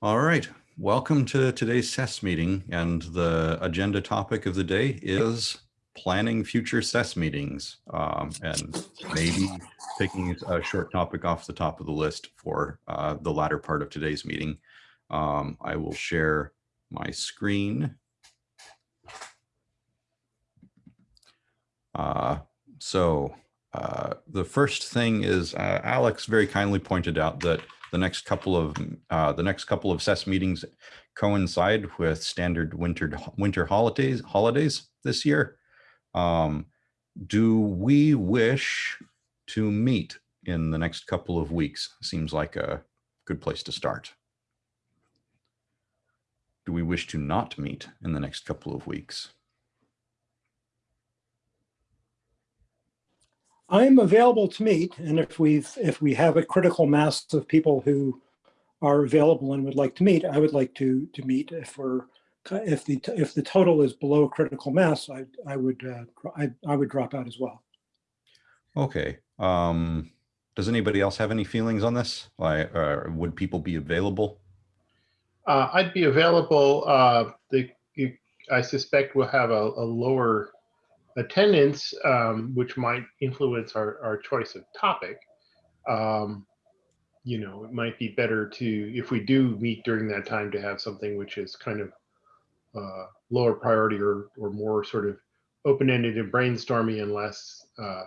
All right, welcome to today's SES meeting and the agenda topic of the day is planning future SES meetings um, and maybe picking a short topic off the top of the list for uh, the latter part of today's meeting. Um, I will share my screen. Uh, so uh, the first thing is uh, Alex very kindly pointed out that the next couple of uh, the next couple of SES meetings coincide with standard winter winter holidays holidays this year. Um, do we wish to meet in the next couple of weeks? Seems like a good place to start. Do we wish to not meet in the next couple of weeks? I'm available to meet, and if we've, if we have a critical mass of people who are available and would like to meet, I would like to, to meet if we're, if the, if the total is below critical mass, I, I would, uh, I, I would drop out as well. Okay. Um, does anybody else have any feelings on this? Like, uh, would people be available? Uh, I'd be available. Uh, the, you, I suspect we'll have a, a lower attendance, um, which might influence our, our choice of topic. Um, you know, it might be better to, if we do meet during that time, to have something which is kind of uh, lower priority or, or more sort of open-ended and brainstormy and less, uh,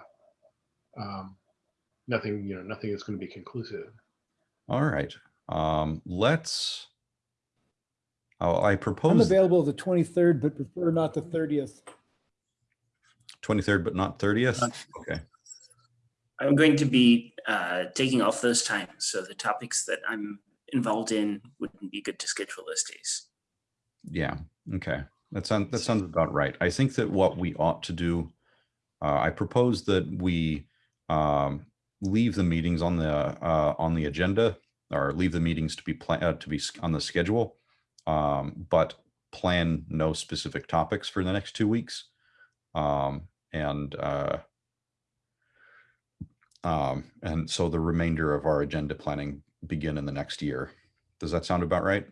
um, nothing, you know, nothing is going to be conclusive. All right. Um, let's, oh, I I'm propose available the 23rd, but prefer not the 30th. 23rd, but not 30th. Okay. I'm going to be uh, taking off those times, so the topics that I'm involved in wouldn't be good to schedule those days. Yeah. Okay. That sounds, that sounds about right. I think that what we ought to do, uh, I propose that we um, leave the meetings on the uh, on the agenda or leave the meetings to be planned uh, to be on the schedule, um, but plan no specific topics for the next two weeks. Um, and uh, um, and so the remainder of our agenda planning begin in the next year. Does that sound about right?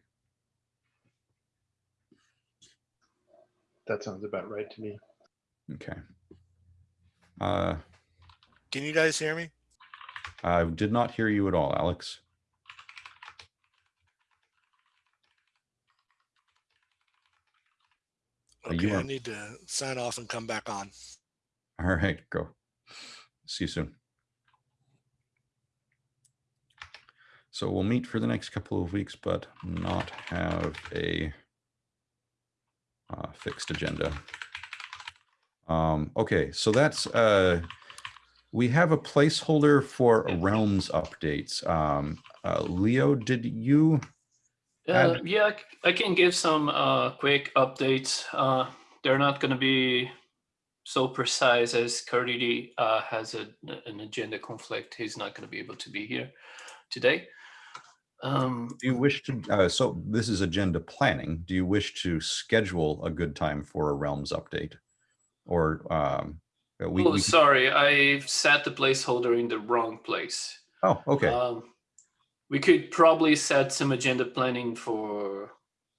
That sounds about right to me. Okay. Uh, Can you guys hear me? I did not hear you at all, Alex. You Okay, I need to sign off and come back on. All right, go. See you soon. So we'll meet for the next couple of weeks, but not have a uh, fixed agenda. Um, okay, so that's, uh, we have a placeholder for realms updates. Um, uh, Leo, did you? Uh, yeah, I can give some uh, quick updates. Uh, they're not going to be so precise as Caridy uh, has a, an agenda conflict. He's not going to be able to be here today. Um, Do you wish to, uh, so this is agenda planning. Do you wish to schedule a good time for a realms update? Or, um, uh, we, oh, we- sorry, I set the placeholder in the wrong place. oh, okay, Um, we could probably set some agenda planning for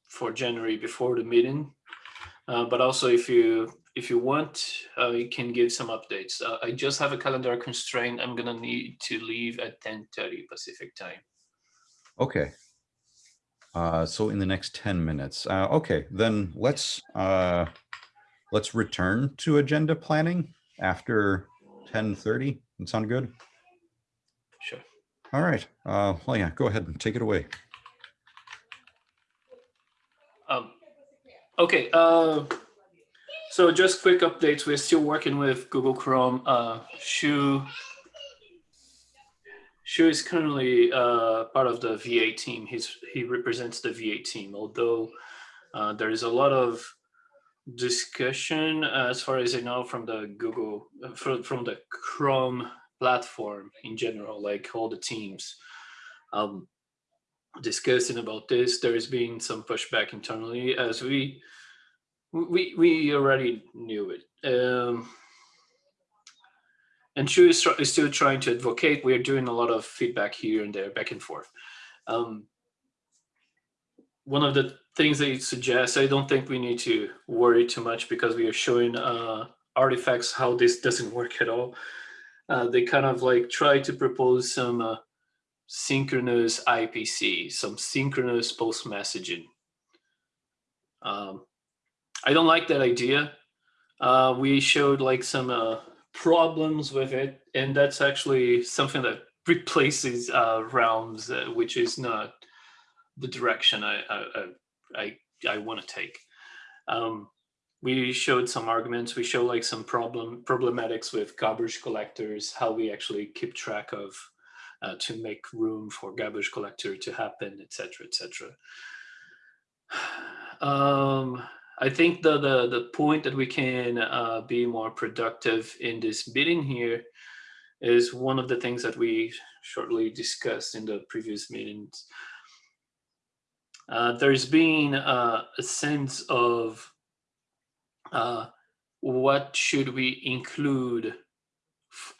for January before the meeting, uh, but also if you if you want, uh, you can give some updates. Uh, I just have a calendar constraint. I'm gonna need to leave at 10:30 Pacific time. okay. Uh, so in the next 10 minutes, uh, okay, then let's, uh, let's return to agenda planning after 10:30. That sound good? Sure. All right, uh, well, yeah, go ahead and take it away. Um, okay. Uh, so just quick updates. We're still working with Google Chrome. Uh, Shu Shu is currently uh, part of the V8 team. He's he represents the V8 team. Although uh, there is a lot of discussion, uh, as far as I know, from the Google uh, from from the Chrome platform in general, like all the teams. Um, discussing about this. There has been some pushback internally as we we we already knew it. Um, and Shu is, is still trying to advocate. We are doing a lot of feedback here and there, back and forth. Um, one of the things they suggest, I don't think we need to worry too much because we are showing uh, artifacts how this doesn't work at all. Uh, they kind of like try to propose some uh, synchronous IPC, some synchronous post messaging. Um, I don't like that idea. Uh, we showed like some uh, problems with it, and that's actually something that replaces uh, realms, uh, which is not the direction I I I, I, want to take. Um, we showed some arguments. We show like some problem problematics with garbage collectors, how we actually keep track of uh, to make room for garbage collector to happen, etc., etc. Um, I think the, the the point that we can uh, be more productive in this meeting here is one of the things that we shortly discussed in the previous meetings. Uh, there's been uh, a sense of uh, what should we include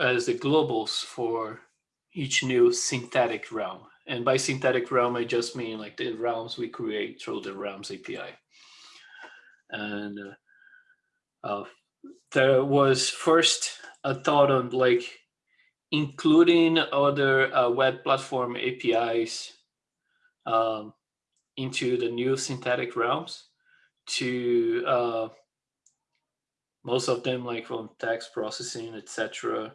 as the globals for each new synthetic realm. And by synthetic realm, I just mean like the realms we create through the realms API. And uh, uh, there was first a thought on like including other uh, web platform APIs um, into the new synthetic realms to uh, most of them like from text processing, etc.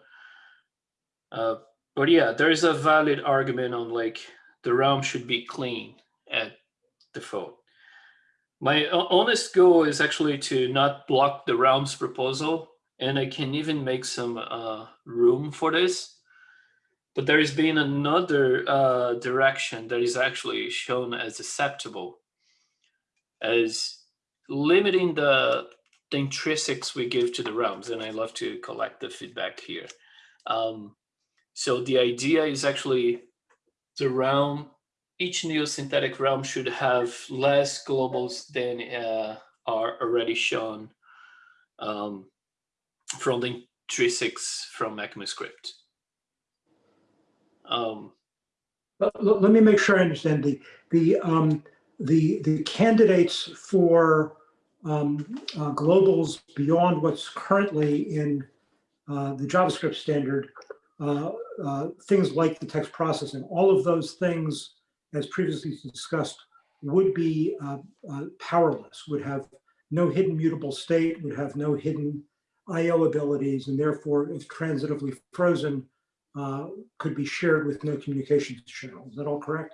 Uh, but yeah, there is a valid argument on like the realm should be clean at default. My honest goal is actually to not block the realms proposal, and I can even make some uh, room for this. But there has been another uh, direction that is actually shown as acceptable, as limiting the the intrinsics we give to the realms, and I love to collect the feedback here. Um, so the idea is actually the realm, each new synthetic realm should have less globals than uh, are already shown um, from the intrinsics from ECMAScript. Um, Let, let- let me make sure I understand the, the, um, the, the candidates for, um, uh, globals beyond what's currently in, uh, the JavaScript standard, uh, uh, things like the text processing, all of those things, as previously discussed, would be, uh, uh, powerless, would have no hidden mutable state, would have no hidden IO abilities, and therefore, if transitively frozen, uh, could be shared with no communications channel. Is that all correct?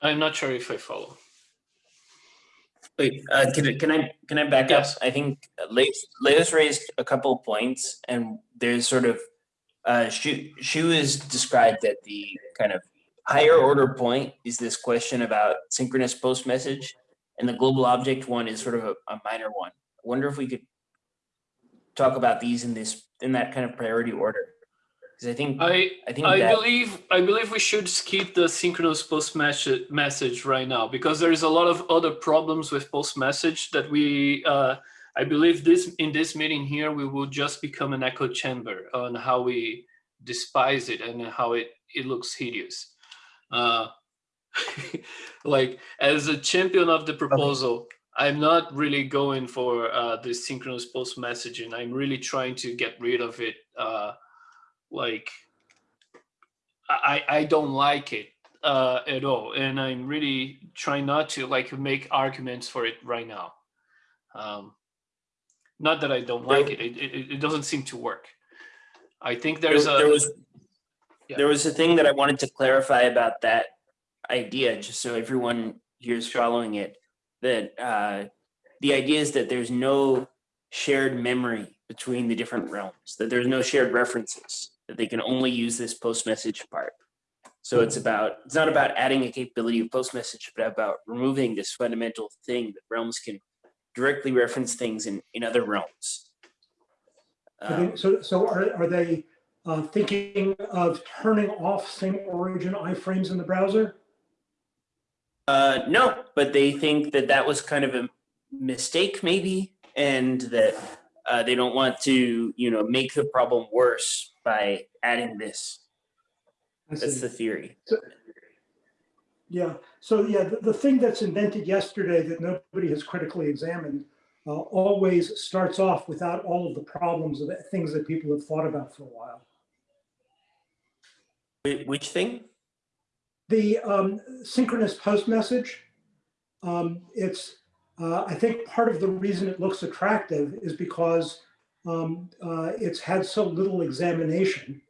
I'm not sure if I follow. Wait, uh, can, I- can I, can I back up? Yes. I think Leo's, Leo's raised a couple of points and there's sort of, uh, she Shu has described that the kind of higher order point is this question about synchronous post message. And the global object one is sort of a, a minor one. I wonder if we could talk about these in this, in that kind of priority order. Because I think, I I think I that, believe I believe we should skip the synchronous post message message right now because there is a lot of other problems with post message that we uh, I believe this in this meeting here we will just become an echo chamber on how we despise it and how it it looks hideous. Uh, like as a champion of the proposal, I'm not really going for uh, this synchronous post messaging. I'm really trying to get rid of it. Uh, like I, I don't like it uh, at all, and I'm really trying not to like make arguments for it right now. Um, not that I don't like it; it, it, it doesn't seem to work. I think there's there, a there was Yeah. there was a thing that I wanted to clarify about that idea, just so everyone here is following it. That uh, the idea is that there's no shared memory between the different realms. That there's no shared references. That they can only use this post message part. So it's about it's not about adding a capability of post message, but about removing this fundamental thing that realms can directly reference things in in other realms. Um, So, so are, are they uh, thinking of turning off same origin iframes in the browser? Uh, no, but they think that that was kind of a mistake, maybe, and that uh, they don't want to, you know, make the problem worse by adding this. That's the theory. Yeah, so yeah, the, the thing that's invented yesterday that nobody has critically examined uh, always starts off without all of the problems of things that people have thought about for a while. Which thing? The um, synchronous post message, um, it's, uh, I think part of the reason it looks attractive is because um, uh, it's had so little examination.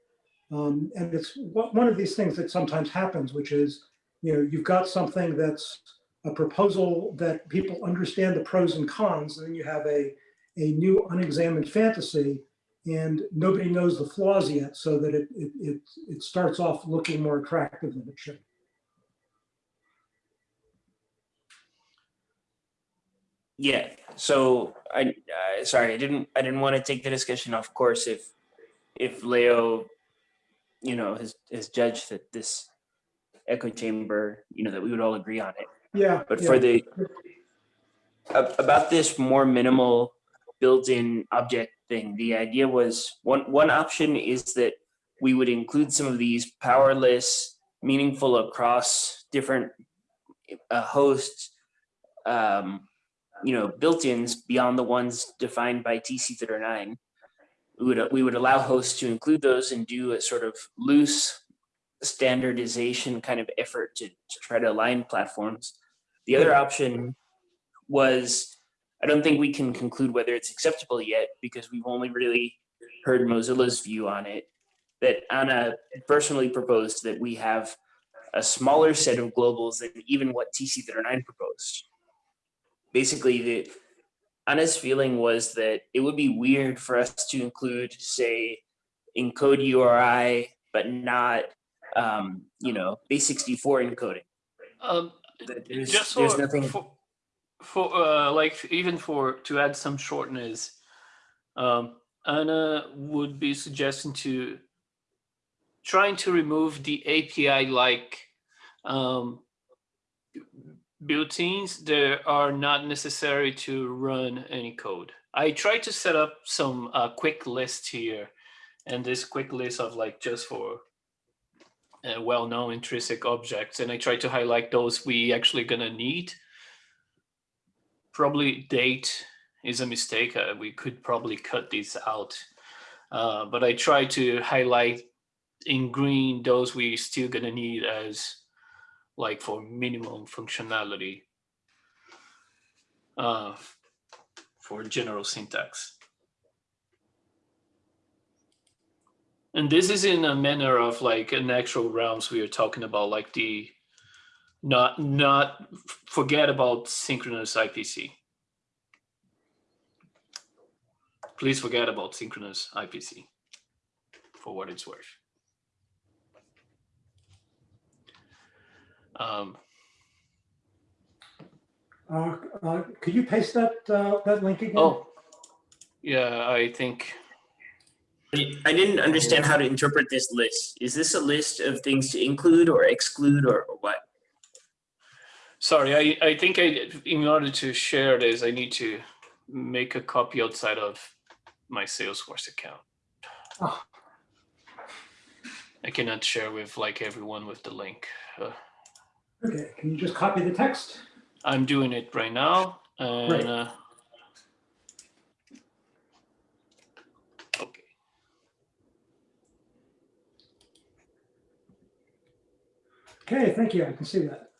Um, and it's one of these things that sometimes happens, which is, you know, you've got something that's a proposal that people understand the pros and cons, and then you have a, a new unexamined fantasy and nobody knows the flaws yet, so that it, it, it, it starts off looking more attractive than it should. Yeah, so I, uh, sorry, I didn't, I didn't want to take the discussion off course if, if Leo, you know, has, has judged that this echo chamber, you know, that we would all agree on it. Yeah. But yeah. for the, about this more minimal built-in object thing, the idea was, one, one option is that we would include some of these powerless, meaningful across different uh, hosts, um, you know, built-ins beyond the ones defined by TC39. We would, we would allow hosts to include those and do a sort of loose standardization kind of effort to, to try to align platforms. The other option was, I don't think we can conclude whether it's acceptable yet because we've only really heard Mozilla's view on it. That Anna personally proposed that we have a smaller set of globals than even what TC39 proposed. Basically, the Anna's feeling was that it would be weird for us to include, say, encode URI, but not, um, you know, base64 encoding. Um, There's, just there's for, nothing. for, for uh, like even for to add some shortness, um, Anna would be suggesting to trying to remove the API like um, built-ins that are not necessary to run any code. I tried to set up some uh, quick list here, and this quick list of like just for uh, well-known intrinsic objects, and I try to highlight those we actually gonna need. Probably date is a mistake. Uh, we could probably cut these out, uh, but I try to highlight in green those we still gonna need as like for minimum functionality uh, for general syntax. And this is in a manner of like an actual realms we are talking about, like the not not forget about synchronous IPC. Please forget about synchronous IPC for what it's worth. Um, Uh, uh, Could you paste that, uh, that link again? oh, yeah, I think I didn't understand how to interpret this list. Is this a list of things to include or exclude or or what? Sorry, I, I think I, in order to share this, I need to make a copy outside of my Salesforce account. Oh. I cannot share with like everyone with the link. Uh, Okay, can you just copy the text? I'm doing it right now. Great. And, uh, Okay, thank you, I can see that.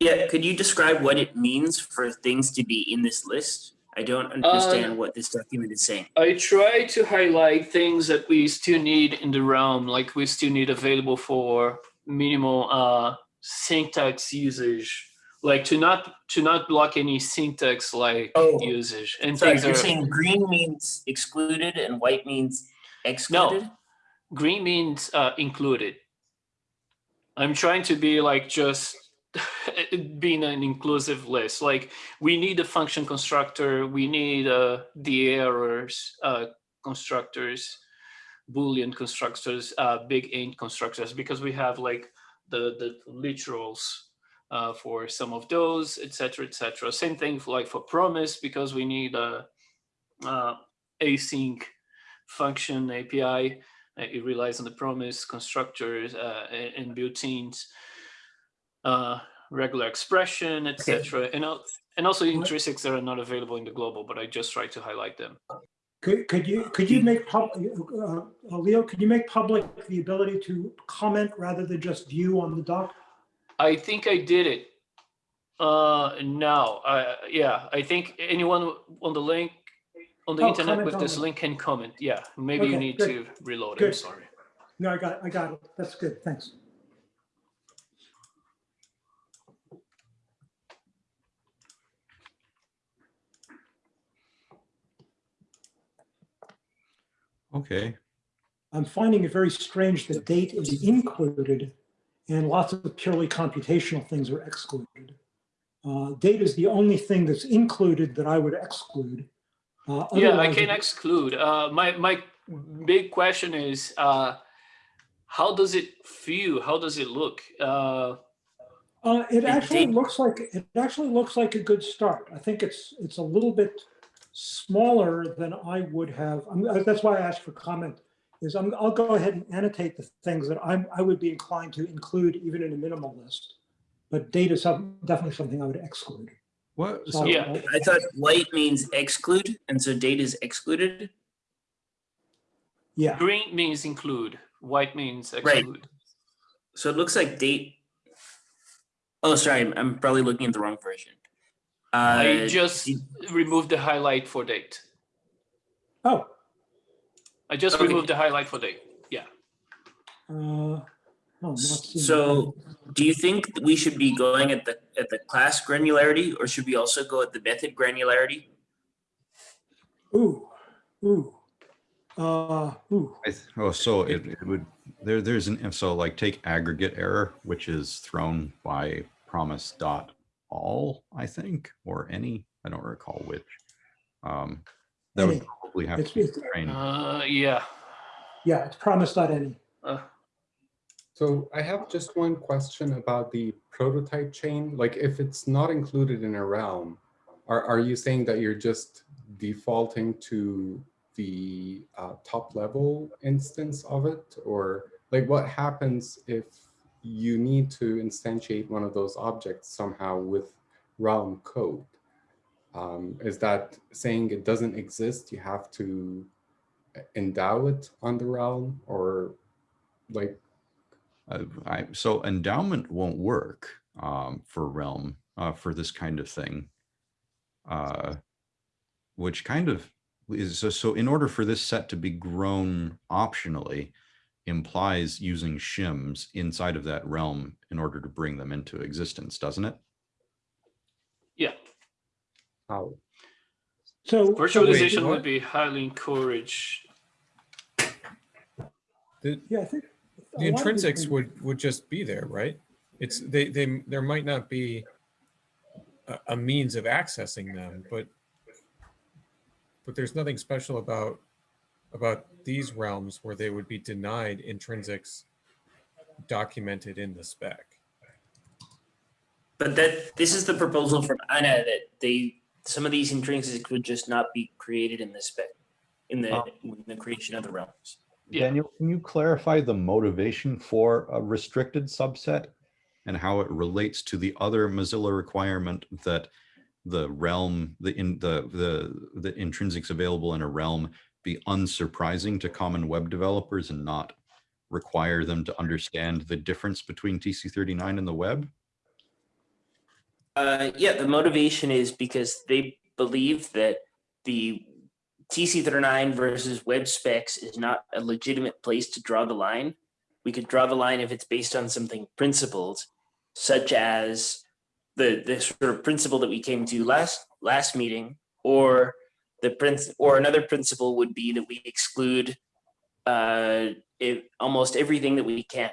Yeah, could you describe what it means for things to be in this list? I don't understand what this document is saying. I try to highlight things that we still need in the realm, like we still need available for minimal uh, syntax usage, like to not to not block any syntax like Oh, usage and Sorry, things you're are saying green means excluded and white means excluded? no green means uh, included. I'm trying to be like just being an inclusive list. Like we need a function constructor, we need uh, the errors uh, constructors, Boolean constructors, uh, big int constructors, because we have like the the literals uh, for some of those, etc., etc. Same thing for like for promise because we need a uh, async function API. It relies on the promise, constructors, uh, and and built-ins, uh, regular expression, etc. And, al- and also intrinsics that are not available in the global, but I just try to highlight them. Could, could you, could you make, pub- uh, uh, Leo, could you make public the ability to comment rather than just view on the doc? I think I did it. Uh, now, uh, yeah, I think anyone on the link, on the Oh, internet with this it. link can comment. Yeah, maybe you need good. to reload. I'm sorry. No, I got, it. I got it. That's good. Thanks. Okay, I'm finding it very strange that date is included and lots of purely computational things are excluded. Uh, Date is the only thing that's included that I would exclude. Uh, Yeah, I can exclude. Uh, my my big question is, uh, how does it feel? How does it look? Uh, Uh, it actually looks like, it actually looks like a good start. I think it's, it's a little bit smaller than I would have. I'm- uh, That's why I asked for comment, is I'm, I'll go ahead and annotate the things that I'm, I would be inclined to include even in a minimal list. But data is some- definitely something I would exclude. what, So so, Yeah. I'll- I thought white means exclude, and so data is excluded. Yeah, green means include. White means exclude. Right. exclude. So it looks like date. Oh, sorry, I'm- I'm probably looking at the wrong version. I Uh, just removed the highlight for date. oh, I just Okay. removed the highlight for date. Yeah. uh, oh, not seeing So- do you think that we should be going at the at the class granularity, or should we also go at the method granularity? Ooh, ooh, uh, ooh, I th- oh, so it, it would, there, there's an, if so like take aggregate error, which is thrown by promise dot all, I think, or any, I don't recall which. Um, that would Any. Probably have It's- to it's- trained. Uh, yeah. yeah, it's promise.any. Uh, So I have just one question about the prototype chain. Like if it's not included in a realm, are, are you saying that you're just defaulting to the uh, top level instance of it? Or like what happens if you need to instantiate one of those objects somehow with realm code? Um, is that saying it doesn't exist? You have to endow it on the realm or like Uh, I, so endowment won't work um, for Realm uh, for this kind of thing, uh, which kind of is so, so. In order for this set to be grown optionally, implies using shims inside of that realm in order to bring them into existence, doesn't it? Yeah. how? So. Virtualization what? would be highly encouraged. The, Yeah, I think. the lot of these intrinsics would, would just be there, right? It's, they, they, there might not be a, a means of accessing them, but, but there's nothing special about, about these realms where they would be denied intrinsics documented in the spec. But that this is the proposal from Anna that they some of these intrinsics could just not be created in the spec in the Oh. in the creation of the realms. Yeah. Daniel, can you clarify the motivation for a restricted subset and how it relates to the other Mozilla requirement that the realm, the in the the the intrinsics available in a realm be unsurprising to common web developers and not require them to understand the difference between TC39 and the web? Uh, yeah, the motivation is because they believe that the TC39 versus web specs is not a legitimate place to draw the line. We could draw the line if it's based on something principled, such as the the sort of principle that we came to last last meeting, or the prince or another principle would be that we exclude uh, it, almost everything that we can.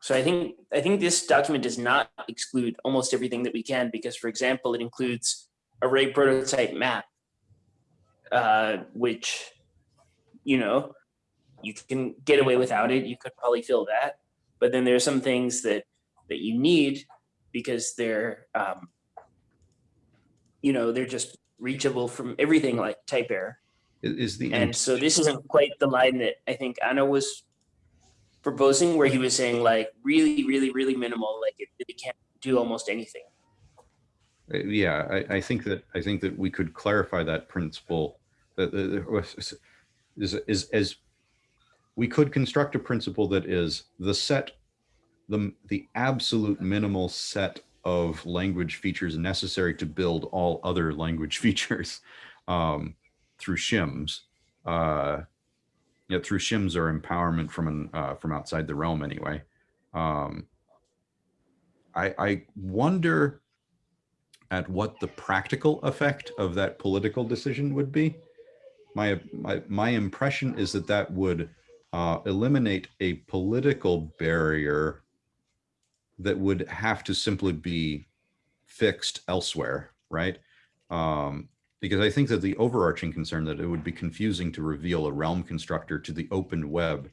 So I think I think this document does not exclude almost everything that we can because, for example, it includes array prototype map, uh, which you know you can get away without it. You could probably fill that, but then there are some things that that you need because they're um, you know they're just reachable from everything like type error. Is the, And so this isn't quite the line that I think Anna was proposing, where he was saying like really, really, really minimal, like it really can't do almost anything. uh, yeah, I, I think that, I think that we could clarify that principle. That is, is, as, we could construct a principle that is the set, the, the absolute minimal set of language features necessary to build all other language features um, through shims. Uh, yeah, through shims or empowerment from an, uh, from outside the realm anyway. Um, I, I wonder at what the practical effect of that political decision would be. My, my, my impression is that that would uh, eliminate a political barrier that would have to simply be fixed elsewhere, right? Um, because I think that the overarching concern that it would be confusing to reveal a realm constructor to the open web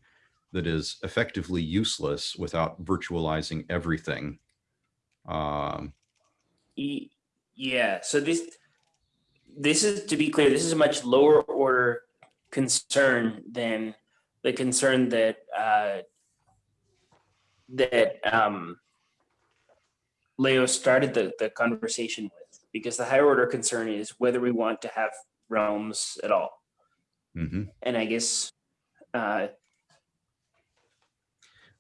that is effectively useless without virtualizing everything. Um, Yeah, so this, this is, to be clear, this is a much lower order concern than the concern that, uh, that, um, Leo started the, the conversation with, because the higher order concern is whether we want to have realms at all. mhm. And I guess, uh,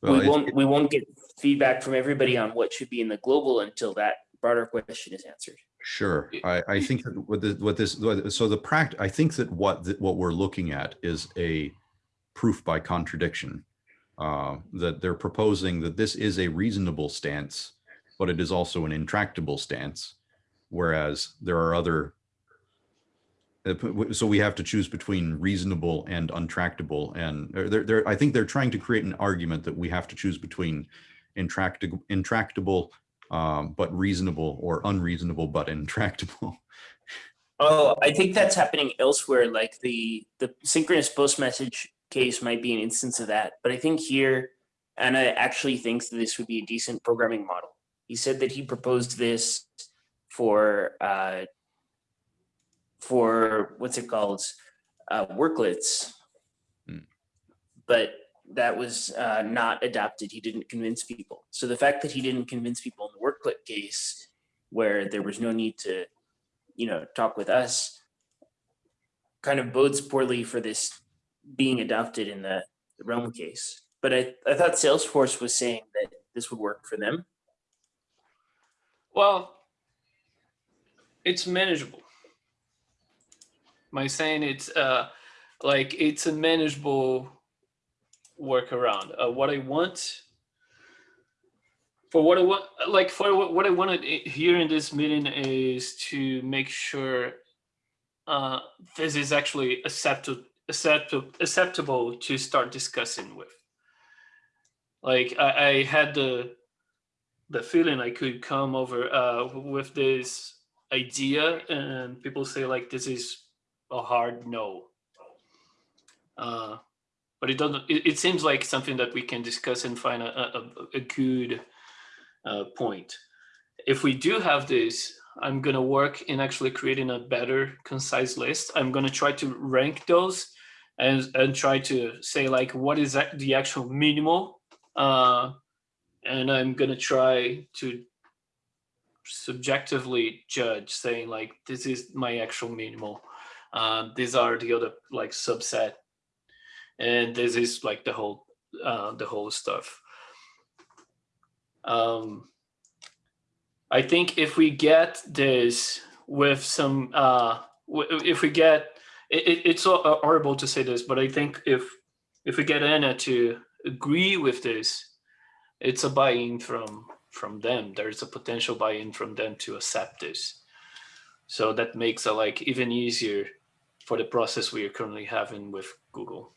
Well, we won't, we won't get feedback from everybody on what should be in the global until that broader question is answered. Sure. I, I think that what the, what this, so the pract, I think that what, the- what we're looking at is a proof by contradiction. Uh, that they're proposing that this is a reasonable stance, but it is also an intractable stance. Whereas there are other. uh, So we have to choose between reasonable and untractable and uh, they're, they're, I think they're trying to create an argument that we have to choose between intractable, intractable um, but reasonable or unreasonable but intractable. Oh, I think that's happening elsewhere, like the, the synchronous post message case might be an instance of that. But I think here, Anna actually thinks that this would be a decent programming model. He said that he proposed this for, uh, for, what's it called? Uh, worklets. Hmm. But that was uh, not adopted. He didn't convince people. So the fact that he didn't convince people in the worklet case, where there was no need to, you know, talk with us, kind of bodes poorly for this being adopted in the the Realm case. But I, I thought Salesforce was saying that this would work for them. Well, it's manageable. My saying it's uh like it's a manageable workaround. Uh, what I want for what I want, like for what, I wanted here in this meeting is to make sure uh, this is actually acceptable, acceptable, acceptable to start discussing with. Like I, I had the the feeling I could come over uh, with this idea, and people say like this is a hard no. Uh, but it doesn't. It, it seems like something that we can discuss and find a, a, a- good uh, point. If we do have this, I'm gonna work in actually creating a better, concise list. I'm gonna try to rank those and and try to say like what is the actual minimal uh, and I'm gonna try to subjectively judge, saying like this is my actual minimal. Um, these are the other like subset, and this is like the whole uh, the whole stuff. Um, I think if we get this with some, uh, if we get, it, it- it's horrible to say this, but I think if if we get Anna to agree with this, it's a buy-in from from them. There's a potential buy-in from them to accept this. So that makes it like even easier for the process we are currently having with Google.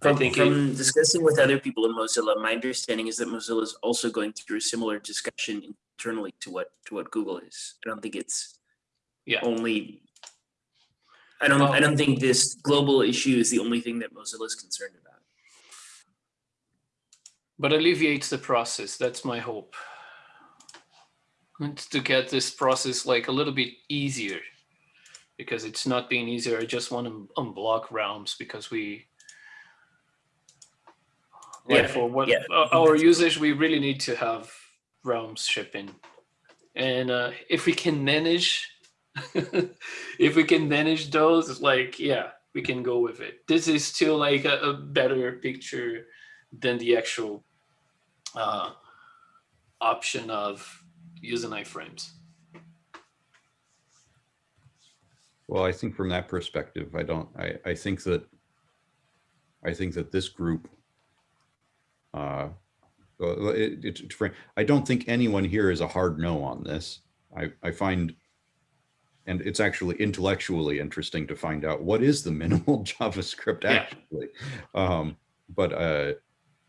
I From, it- from discussing with other people in Mozilla, my understanding is that Mozilla is also going through a similar discussion internally to what to what Google is. I don't think it's Yeah. only. I don't. I don't think this global issue is the only thing that Mozilla is concerned about. But alleviates the process. That's my hope. And to get this process like a little bit easier because it's not being easier. I just want to unblock realms because we, like Yeah, for what yeah, our usage, we really need to have realms shipping. And uh, if we can manage, if we can manage those, like, yeah, we can go with it. This is still like a, a better picture than the actual uh, option of using iframes. Well, I think from that perspective, I don't, I, I think that, I think that this group, uh, well, it, it, I don't think anyone here is a hard no on this. I, I find, and it's actually intellectually interesting to find out what is the minimal JavaScript Yeah. actually. Um, but, uh,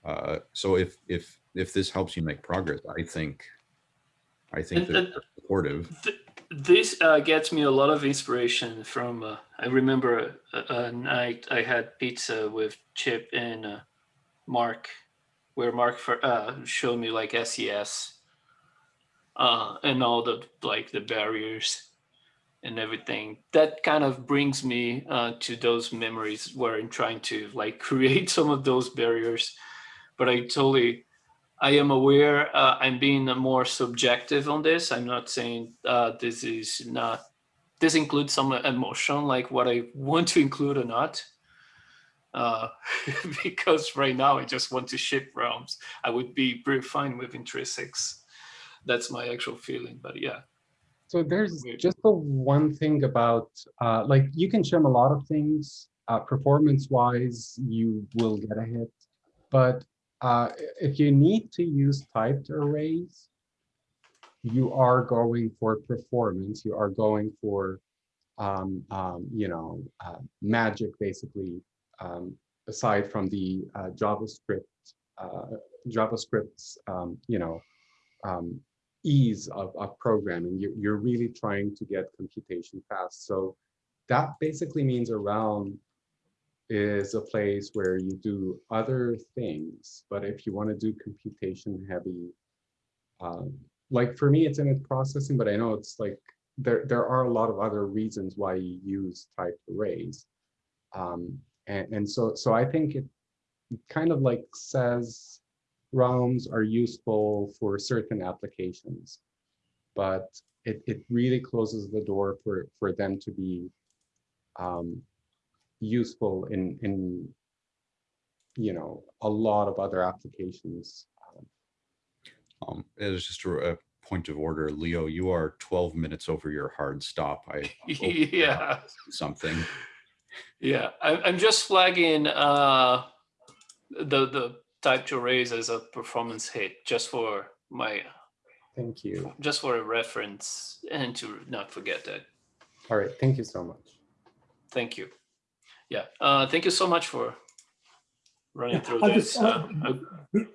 uh, so if, if, if this helps you make progress, I think, I think And- it's supportive. Th- this uh, gets me a lot of inspiration from. Uh, I remember a, a night I had pizza with Chip and uh, Mark, where Mark for, uh, showed me like SES uh, and all the like the barriers and everything. That kind of brings me uh, to those memories where I'm trying to like create some of those barriers, but I totally I am aware uh, I'm being more subjective on this. I'm not saying uh, this is not, this includes some emotion, like what I want to include or not. Uh, because right now I just want to ship realms. I would be pretty fine with intrinsics. That's my actual feeling, but yeah. So there's just the one thing about, uh, like, you can shim a lot of things. Uh, Performance-wise, you will get a hit. But uh, if you need to use typed arrays, you are going for performance. You are going for, um, um, you know, uh, magic, basically, um, aside from the uh, JavaScript, uh, JavaScript's, um, you know, um, ease of, of programming. You, you're really trying to get computation fast. So that basically means a realm is a place where you do other things. But if you want to do computation heavy, um, like for me, it's image processing, but I know it's like there, there are a lot of other reasons why you use typed arrays. Um, and, and so, so I think it kind of like says realms are useful for certain applications, but it, it really closes the door for, for them to be um, useful in, in, you know, a lot of other applications. Um, it is just a, a point of order. Leo, you are 12 minutes over your hard stop. I hope you're not yeah. something. Yeah, I, I'm just flagging uh, the the to raise as a performance hit, just for my Thank you. just for a reference and to not forget that. All right, thank you so much. Thank you. Yeah, uh, thank you so much for running Yeah, through I'll this. just- Uh, I-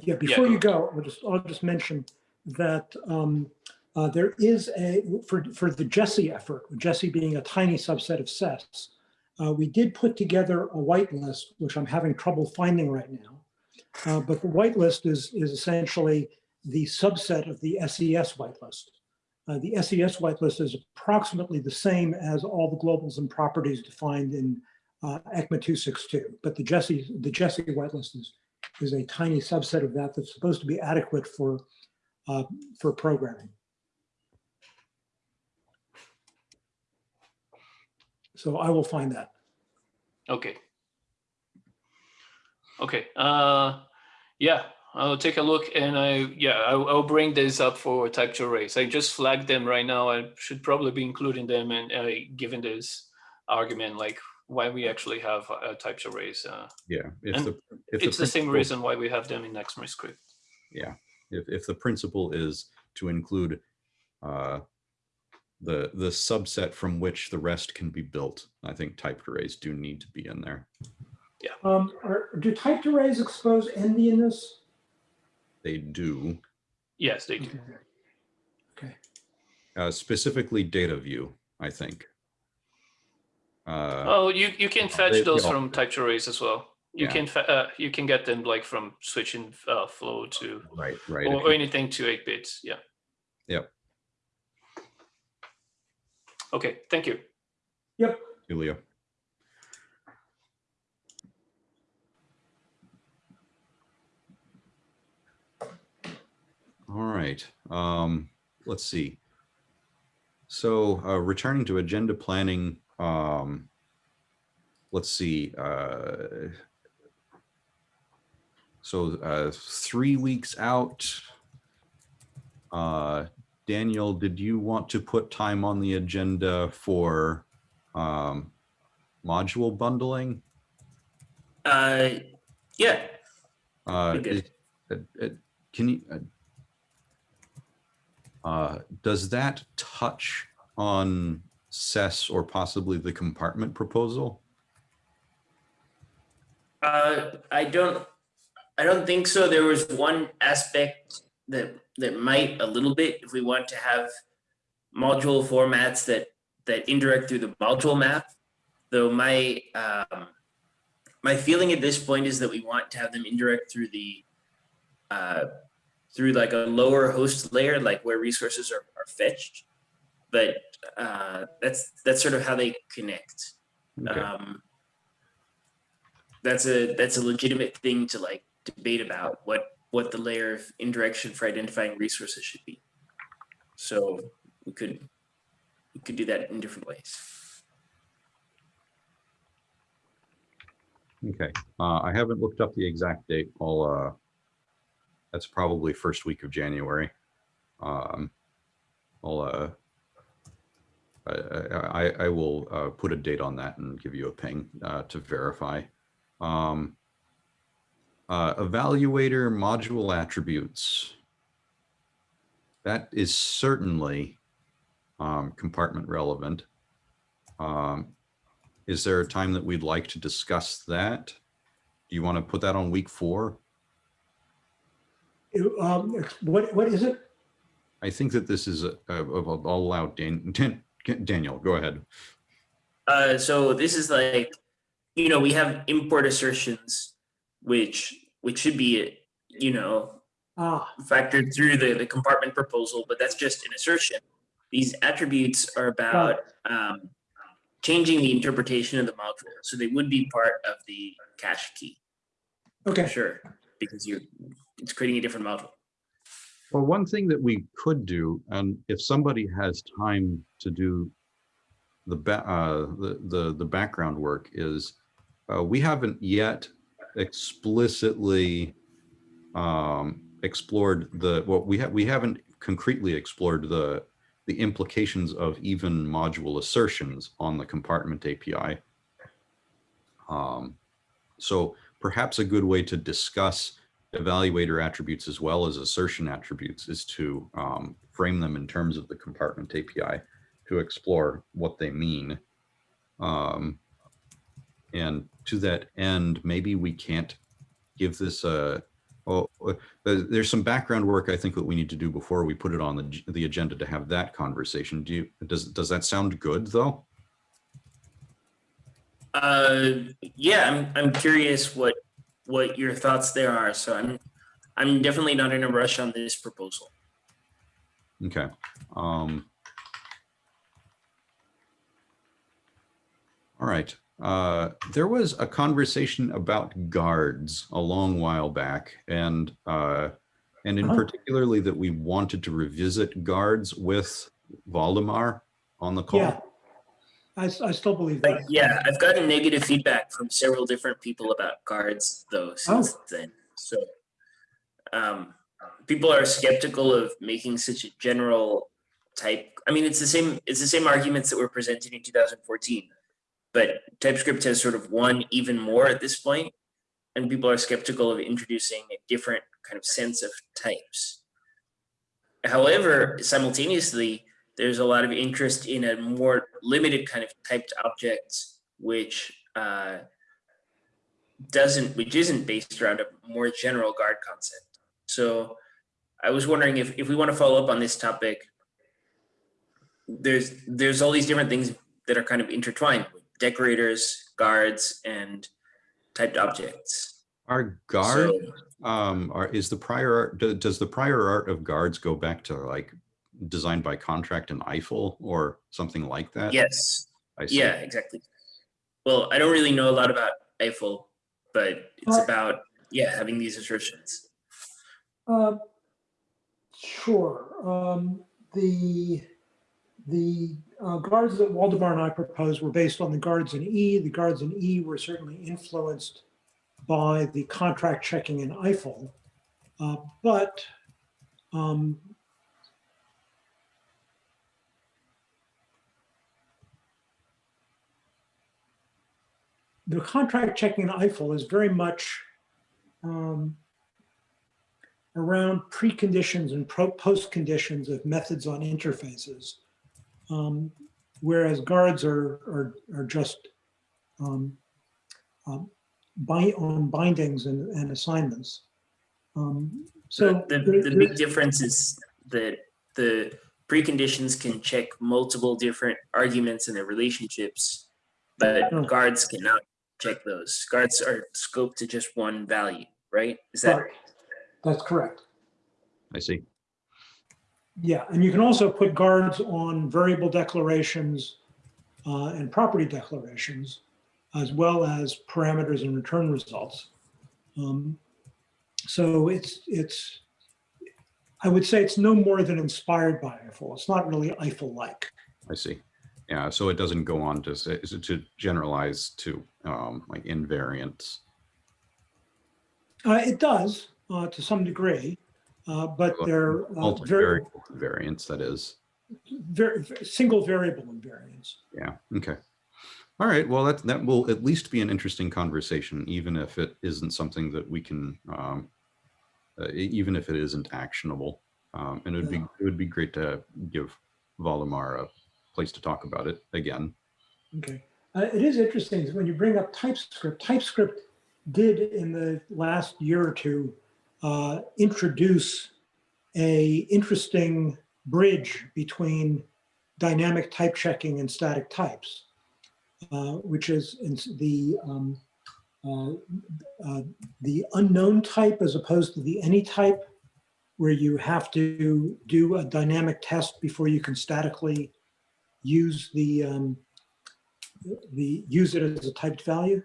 Yeah, before go you go, I'll just, I'll just mention that um, uh, there is a, for, for the Jessie effort, Jessie being a tiny subset of SES, uh, we did put together a whitelist, which I'm having trouble finding right now. Uh, But the whitelist is, is essentially the subset of the SES whitelist. Uh, The SES whitelist is approximately the same as all the globals and properties defined in uh, ECMA 262. But the Jessie, the Jessie whitelist is is a tiny subset of that that's supposed to be adequate for, uh, for programming. So I will find that. Okay. Okay. Uh, yeah, I'll take a look and I, yeah, I'll, I'll bring this up for type two arrays. I just flagged them right now. I should probably be including them and uh, given this argument, like why we actually have uh, types arrays. Uh, Yeah. If And the, if it's the same reason why we have them in ECMAScript. If, if the principle is to include uh, the, the subset from which the rest can be built, I think typed arrays do need to be in there. Um, are, do typed arrays expose endianness? They do, Yes, they do. Okay. uh, specifically data view, I think. Uh, Oh, you, you can fetch they- those they all- from typed arrays as well. You Yeah. can uh, you can get them like from switching uh, flow to Right, right. or, or anything to eight bits. Yeah. Yep. Okay. Thank you. Yep. Julia. All right, um, let's see. So, uh, returning to agenda planning, um, let's see, uh, so, uh, three weeks out. Uh, Daniel, did you want to put time on the agenda for, um, module bundling? Uh, yeah, Uh, Be good. is- uh, uh, Can you? Uh, Does that touch on SES or possibly the compartment proposal? uh, I don't, I don't think so. There was one aspect that, that might a little bit, if we want to have module formats that, that indirect through the module map. Though my, um, my feeling at this point is that we want to have them indirect through the, uh, through like a lower host layer, like where resources are, are fetched. But, uh, that's, that's sort of how they connect. Okay, Um, that's a that's a legitimate thing to like debate about what what the layer of indirection for identifying resources should be. So we could we could do that in different ways. okay. Uh, I haven't looked up the exact date. I'll, uh, that's probably first week of January. Um, I'll, uh, I, I, I- will, uh, put a date on that and give you a ping, uh, to verify. Um, uh, evaluator module attributes. That is certainly, um, compartment relevant. Um, is there a time that we'd like to discuss that? Do you want to put that on week four? You, Um, what, what is it? I think that this is, a- a- I'll I'll allow Dan, Dan- Daniel, go ahead. Uh, so this is like, you know, we have import assertions, which which should be, you know, Ah, factored through the, the compartment proposal, but that's just an assertion. These attributes are about um, changing the interpretation of the module, so they would be part of the cache key. okay. Sure, because you're it's creating a different module. Well, one thing that we could do, and if somebody has time to do the, uh, the, the, the background work is, uh, we haven't yet explicitly um, explored the, well, we have, we haven't concretely explored the, the implications of even module assertions on the compartment API. Um, so perhaps a good way to discuss evaluator attributes as well as assertion attributes is to um, frame them in terms of the compartment API to explore what they mean. Um, and to that end, maybe we can't give this a, well, uh, there's some background work I think that we need to do before we put it on the, the agenda to have that conversation. Do you, does, does that sound good though? Uh, yeah, I'm I'm curious what what your thoughts there are. So I'm I'm definitely not in a rush on this proposal. Okay. Um, all right. Uh, there was a conversation about guards a long while back and uh, and in Uh-huh. particularly that we wanted to revisit guards with Waldemar on the call. Yeah. I, I still believe Like, that. yeah, I've gotten negative feedback from several different people about guards though since then. So um, people are skeptical of making such a general type. I mean, it's the same. It's the same arguments that were presented in 2014, but TypeScript has sort of won even more at this point, and people are skeptical of introducing a different kind of sense of types. However, simultaneously, there's a lot of interest in a more limited kind of typed objects, which uh, doesn't, which isn't based around a more general guard concept. So I was wondering if, if we want to follow up on this topic, there's there's all these different things that are kind of intertwined with decorators, guards, and typed objects. Our guard, So, um, are, is the prior art, do- does the prior art of guards go back to like designed by contract and Eiffel or something like that? yes, I see. Yeah, exactly. Well, I don't really know a lot about Eiffel, but it's Uh, about, yeah, having these assertions. Uh, Sure. Um, The, the uh, guards that Waldemar and I proposed were based on the guards in E. The guards in E were certainly influenced by the contract checking in Eiffel. Uh, But um, the contract checking in Eiffel is very much um, around preconditions and pro- postconditions of methods on interfaces. Um, whereas guards are, are, are just um, um, bi- on bindings and, and assignments. Um, so The, there- the big difference is that the preconditions can check multiple different arguments and their relationships, but Hmm. guards cannot check those. Guards are scoped to just one value, right? Is that, Right. That's correct. I see. Yeah, and you can also put guards on variable declarations uh, and property declarations, as well as parameters and return results. Um, So it's, it's, I would say it's no more than inspired by Eiffel. It's not really Eiffel-like. I see. Yeah, so it doesn't go on to say, to generalize to um, like invariants. Uh, It does, uh, to some degree, uh, but they're uh, very, variants, that is. very, single variable invariants. Yeah, okay. All right, well, that, that will at least be an interesting conversation, even if it isn't something that we can, um, uh, even if it isn't actionable. Um, and it would be, it would be great to give Waldemar a place to talk about it again. Okay. Uh, it is interesting when you bring up TypeScript. TypeScript did in the last year or two uh, introduce a interesting bridge between dynamic type checking and static types, uh, which is the um, uh, uh, the unknown type as opposed to the any type, where you have to do a dynamic test before you can statically use the um, the, use it as a typed value?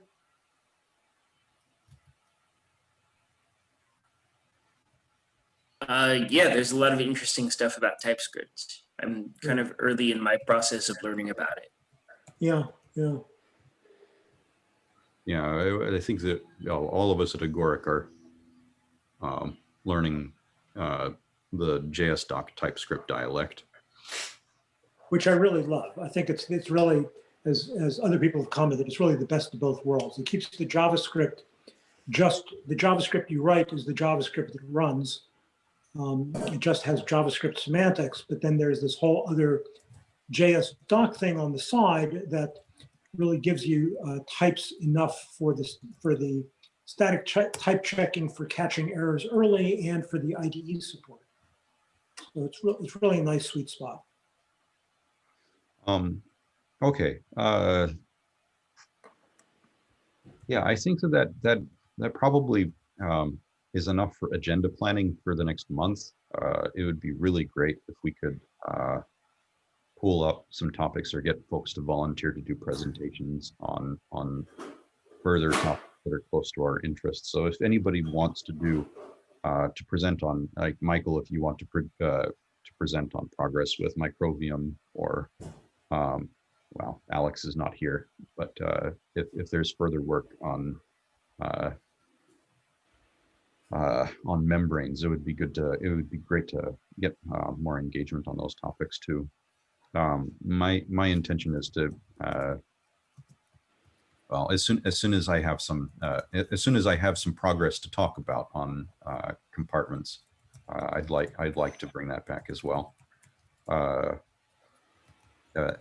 uh, yeah, there's a lot of interesting stuff about TypeScript. I'm kind of early in my process of learning about it. Yeah, yeah. Yeah, I, I think that you know, all of us at Agoric are um, learning uh, the JS doc TypeScript dialect. Which I really love. I think it's, it's really, as, as other people have commented, it's really the best of both worlds. It keeps the JavaScript, just the JavaScript you write is the JavaScript that runs. Um, It just has JavaScript semantics, but then there's this whole other JS doc thing on the side that really gives you uh, types enough for this, for the static type checking for catching errors early and for the IDE support. So it's, re- it's really a nice sweet spot. Um, okay. Uh, yeah, I think that that that, that probably um, is enough for agenda planning for the next month. Uh, it would be really great if we could uh, pull up some topics or get folks to volunteer to do presentations on on further topics that are close to our interests. So if anybody wants to do uh, to present on, like Michael, if you want to pre- uh, to present on progress with Microbium or um, well, Alex is not here, but uh, if, if there's further work on uh, uh, on membranes, it would be good to, it would be great to get uh, more engagement on those topics too. Um, my my intention is to uh, well, as soon as soon as I have some uh, as soon as I have some progress to talk about on compartments, I'd like I'd like to bring that back as well. Uh,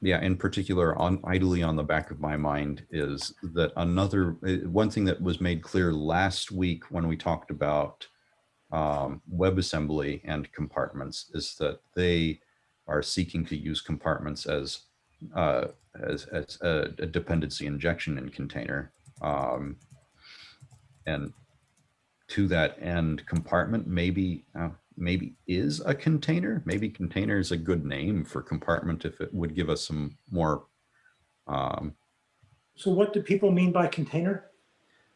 yeah, in particular, on idly on the back of my mind is that another uh, one thing that was made clear last week when we talked about um, WebAssembly and compartments is that they are seeking to use compartments as uh, as, as a, a dependency injection in container. Um, and to that end, compartment maybe uh, maybe is a container. Maybe container is a good name for compartment if it would give us some more um, So what do people mean by container?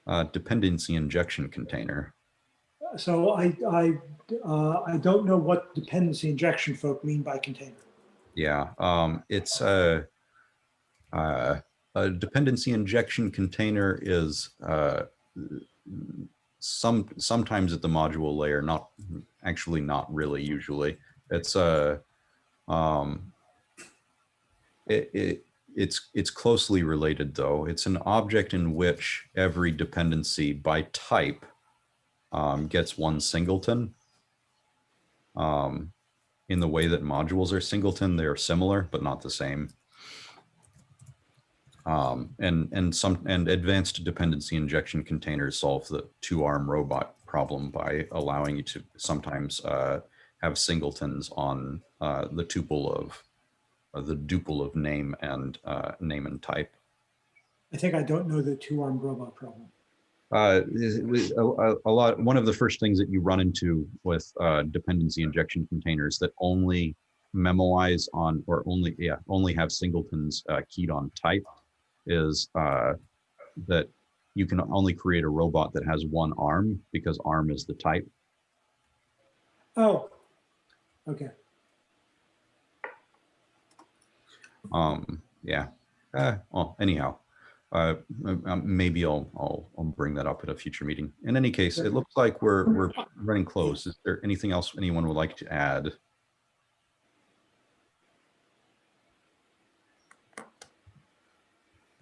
uh, dependency injection container. So I, I, uh, I don't know what dependency injection folk mean by container. Yeah, um, it's a, uh, a dependency injection container is uh, some sometimes at the module layer, not actually not really usually. It's a um, it, it it's it's closely related though. It's an object in which every dependency by type um, gets one singleton. Um, in the way that modules are singleton, they're similar, but not the same. Um, and and some and advanced dependency injection containers solve the two arm robot problem by allowing you to sometimes uh, have singletons on uh, the tuple of uh, the duple of name and uh, name and type. I think I don't know the two-armed robot problem. Uh, a, a- lot, one of the first things that you run into with uh, dependency injection containers that only memoize on or only, yeah, only have singletons uh, keyed on type is uh, that you can only create a robot that has one arm because arm is the type. Oh, okay. Um, yeah. Uh, well, anyhow, uh, um, maybe I'll, I'll, I'll bring that up at a future meeting. In any case, it looks like we're, we're running close. Is there anything else anyone would like to add?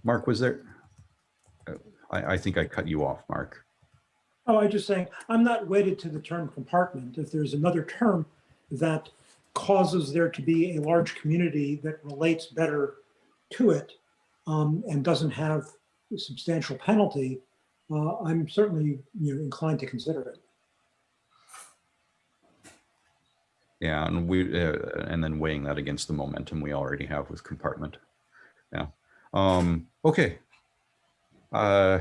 Mark, was there? I, I think I cut you off, Mark. Oh, I'm just saying, I'm not wedded to the term compartment. If there's another term that causes there to be a large community that relates better to it um, and doesn't have a substantial penalty, uh, I'm certainly you know, inclined to consider it. Yeah, and we, uh, and then weighing that against the momentum we already have with compartment. Yeah. Um, okay. Uh,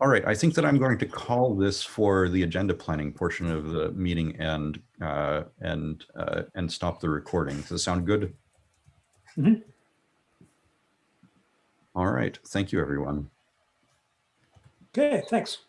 all right, I think that I'm going to call this for the agenda planning portion of the meeting and, uh, and, uh, and stop the recording. Does that sound good? Mhm. All right, thank you, everyone. Okay, thanks.